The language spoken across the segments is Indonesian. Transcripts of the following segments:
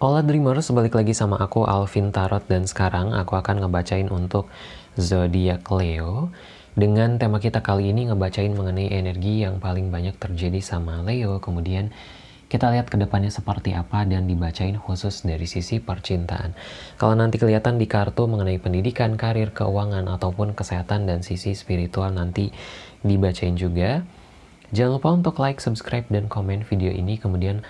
Hola Dreamers, balik lagi sama aku Alvin Tarot dan sekarang aku akan ngebacain untuk zodiak Leo. Dengan tema kita kali ini ngebacain mengenai energi yang paling banyak terjadi sama Leo. Kemudian kita lihat ke depannya seperti apa dan dibacain khusus dari sisi percintaan. Kalau nanti kelihatan di kartu mengenai pendidikan, karir, keuangan, ataupun kesehatan dan sisi spiritual nanti dibacain juga. Jangan lupa untuk like, subscribe, dan komen video ini. Kemudian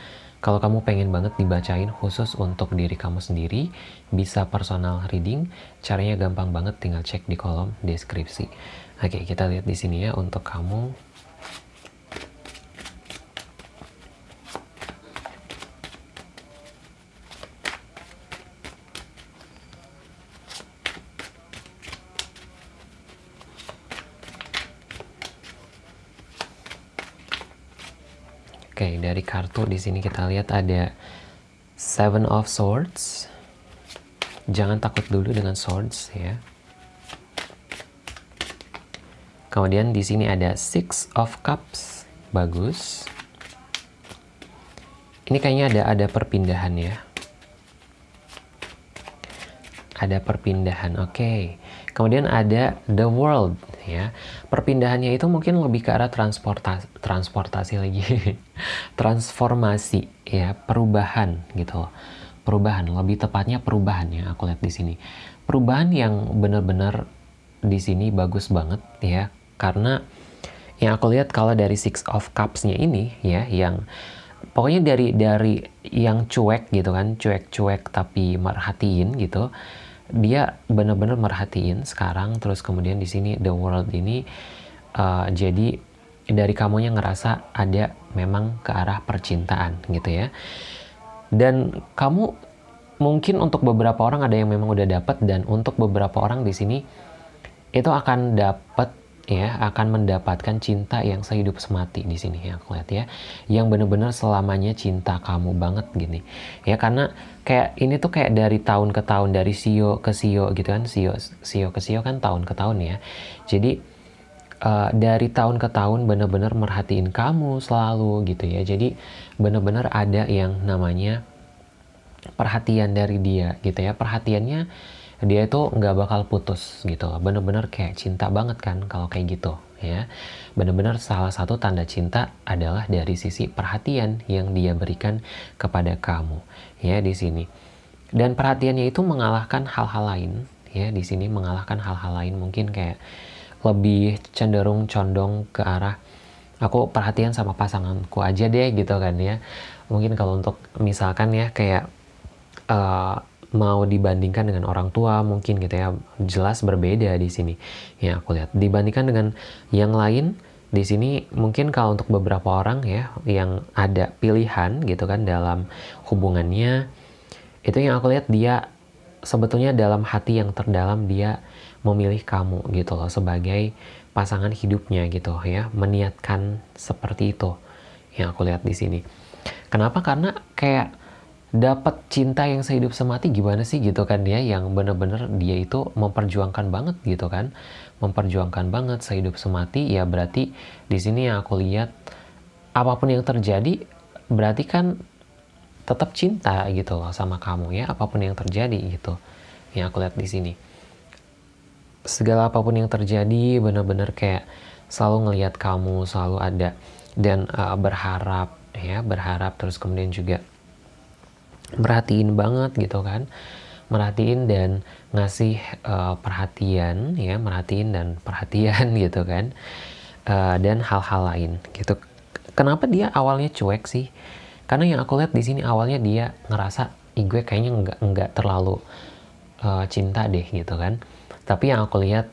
kalau kamu pengen banget dibacain khusus untuk diri kamu sendiri, bisa personal reading. Caranya gampang banget, tinggal cek di kolom deskripsi. Oke, kita lihat di sini ya untuk kamu. Oke, dari kartu di sini kita lihat ada Seven of Swords. Jangan takut dulu dengan swords ya. Kemudian di sini ada Six of Cups. Bagus. Ini kayaknya ada ada perpindahan ya. Ada perpindahan. Oke. Okay. Kemudian ada The World ya. Perpindahannya itu mungkin lebih ke arah transportasi transportasi lagi. Transformasi ya, perubahan gitu. Perubahan, lebih tepatnya perubahan ya aku lihat di sini. Perubahan yang benar-benar di sini bagus banget ya karena yang aku lihat kalau dari Six of Cups-nya ini ya yang pokoknya dari dari yang cuek gitu kan, cuek-cuek tapi merhatiin gitu dia benar-benar merhatiin sekarang terus kemudian di sini the world ini uh, jadi dari kamunya ngerasa ada memang ke arah percintaan gitu ya. Dan kamu mungkin untuk beberapa orang ada yang memang udah dapat dan untuk beberapa orang di sini itu akan dapat ya akan mendapatkan cinta yang sehidup semati di sini ya aku lihat ya. Yang benar-benar selamanya cinta kamu banget gini. Ya karena kayak ini tuh kayak dari tahun ke tahun dari sio ke sio gitu kan sio sio ke sio kan tahun ke tahun ya. Jadi uh, dari tahun ke tahun benar-benar merhatiin kamu selalu gitu ya. Jadi benar-benar ada yang namanya perhatian dari dia gitu ya. Perhatiannya dia itu nggak bakal putus gitu bener-bener kayak cinta banget kan kalau kayak gitu ya. Bener-bener salah satu tanda cinta adalah dari sisi perhatian yang dia berikan kepada kamu ya di sini. Dan perhatiannya itu mengalahkan hal-hal lain ya di sini mengalahkan hal-hal lain. Mungkin kayak lebih cenderung condong ke arah aku perhatian sama pasanganku aja deh gitu kan ya. Mungkin kalau untuk misalkan ya kayak uh, mau dibandingkan dengan orang tua mungkin gitu ya. Jelas berbeda di sini. Ya aku lihat. Dibandingkan dengan yang lain di sini mungkin kalau untuk beberapa orang ya yang ada pilihan gitu kan dalam hubungannya itu yang aku lihat dia sebetulnya dalam hati yang terdalam dia memilih kamu gitu loh sebagai pasangan hidupnya gitu ya meniatkan seperti itu yang aku lihat di sini. Kenapa? Karena kayak dapat cinta yang sehidup semati gimana sih gitu kan ya yang bener-bener dia itu memperjuangkan banget gitu kan? Memperjuangkan banget sehidup semati ya berarti di sini yang aku lihat apa pun yang terjadi berarti kan tetap cinta gitu loh sama kamu ya apa pun yang terjadi gitu yang aku lihat di sini. Segala apa pun yang terjadi bener-bener kayak selalu ngelihat kamu selalu ada dan uh, berharap ya berharap terus kemudian juga merhatiin banget gitu kan. Merhatiin dan ngasih uh, perhatian ya merhatiin dan perhatian gitu kan. Uh, dan hal-hal lain gitu. Kenapa dia awalnya cuek sih? Karena yang aku lihat di sini awalnya dia ngerasa Ih, gue kayaknya nggak nggak terlalu uh, cinta deh gitu kan. Tapi yang aku lihat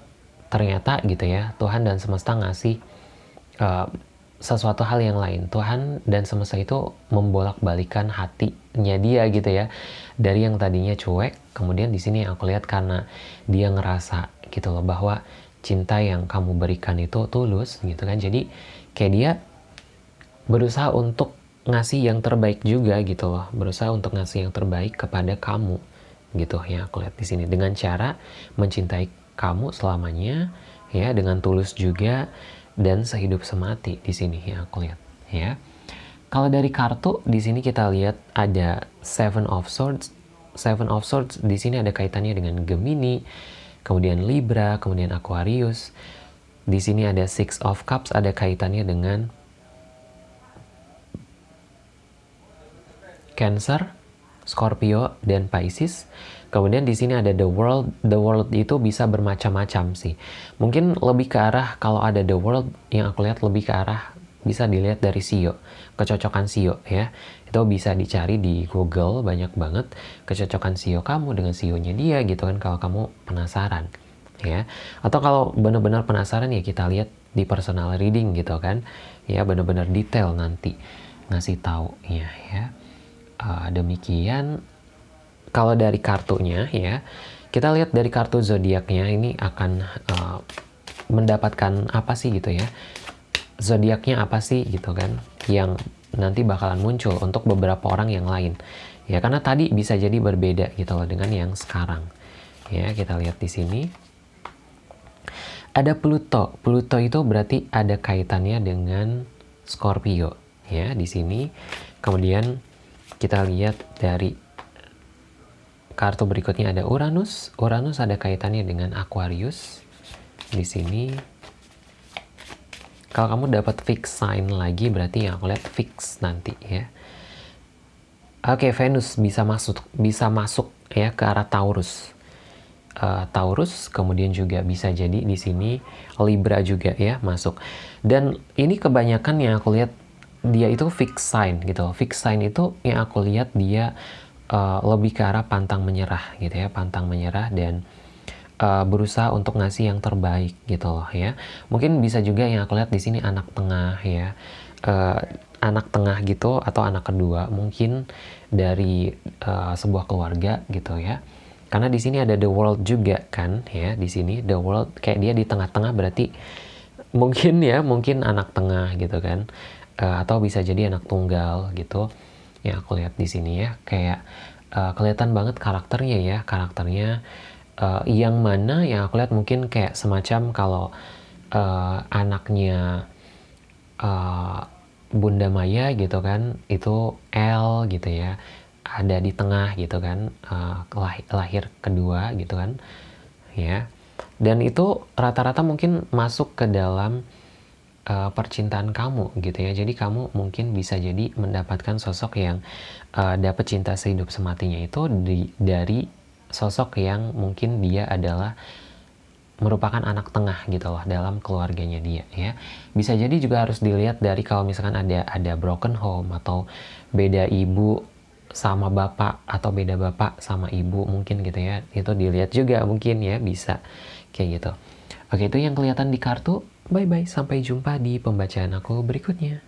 ternyata gitu ya Tuhan dan semesta ngasih uh, sesuatu hal yang lain. Tuhan dan semesta itu membolak-balikan hatinya dia gitu ya. Dari yang tadinya cuek, kemudian di sini aku lihat karena dia ngerasa gitu loh bahwa cinta yang kamu berikan itu tulus gitu kan. Jadi kayak dia berusaha untuk ngasih yang terbaik juga gitu loh. Berusaha untuk ngasih yang terbaik kepada kamu gitu ya aku lihat di sini dengan cara mencintai kamu selamanya ya dengan tulus juga dan sehidup semati di sini ya aku lihat ya. Kalau dari kartu di sini kita lihat ada Seven of Swords. Seven of Swords di sini ada kaitannya dengan Gemini, kemudian Libra, kemudian Aquarius. Di sini ada Six of Cups ada kaitannya dengan Cancer, Scorpio, dan Pisces. Kemudian di sini ada the world. The world itu bisa bermacam-macam sih. Mungkin lebih ke arah kalau ada the world yang aku lihat lebih ke arah bisa dilihat dari SEO, kecocokan SEO ya. Itu bisa dicari di Google banyak banget kecocokan SEO kamu dengan SEO-nya dia gitu kan kalau kamu penasaran ya. Atau kalau benar-benar penasaran ya kita lihat di personal reading gitu kan. Ya benar-benar detail nanti ngasih tahu ya ya. Uh, demikian. Kalau dari kartunya ya kita lihat dari kartu zodiaknya ini akan uh, mendapatkan apa sih gitu ya? Zodiaknya apa sih gitu kan? Yang nanti bakalan muncul untuk beberapa orang yang lain. Ya karena tadi bisa jadi berbeda gitu loh dengan yang sekarang. Ya kita lihat di sini. Ada Pluto. Pluto itu berarti ada kaitannya dengan Scorpio ya di sini. Kemudian kita lihat dari kartu berikutnya ada Uranus Uranus ada kaitannya dengan Aquarius di sini kalau kamu dapat fix sign lagi berarti yang aku lihat fix nanti ya. Oke, Venus bisa masuk bisa masuk ya ke arah Taurus. Uh, Taurus kemudian juga bisa jadi di sini Libra juga ya masuk. Dan ini kebanyakan yang aku lihat dia itu fix sign gitu. Fix sign itu yang aku lihat dia uh, lebih ke arah pantang menyerah gitu ya, pantang menyerah dan uh, berusaha untuk ngasih yang terbaik gitu loh ya. Mungkin bisa juga yang aku lihat di sini anak tengah ya. Uh, anak tengah gitu atau anak kedua mungkin dari uh, sebuah keluarga gitu ya. Karena di sini ada the world juga kan ya di sini the world kayak dia di tengah-tengah berarti mungkin ya mungkin anak tengah gitu kan. Uh, atau bisa jadi anak tunggal gitu. Yang aku lihat di sini ya kayak uh, kelihatan banget karakternya ya karakternya uh, yang mana yang aku lihat mungkin kayak semacam kalau uh, anaknya uh, Bunda Maya gitu kan itu L gitu ya ada di tengah gitu kan uh, lahir, lahir kedua gitu kan ya dan itu rata-rata mungkin masuk ke dalam uh, percintaan kamu gitu ya. Jadi kamu mungkin bisa jadi mendapatkan sosok yang uh, dapat cinta sehidup sematinya itu di, dari sosok yang mungkin dia adalah merupakan anak tengah gitu loh dalam keluarganya dia ya. Bisa jadi juga harus dilihat dari kalau misalkan ada ada broken home atau beda ibu sama bapak atau beda bapak sama ibu mungkin gitu ya. Itu dilihat juga mungkin ya bisa kayak gitu. Oke itu yang kelihatan di kartu. Bye bye sampai jumpa di pembacaan aku berikutnya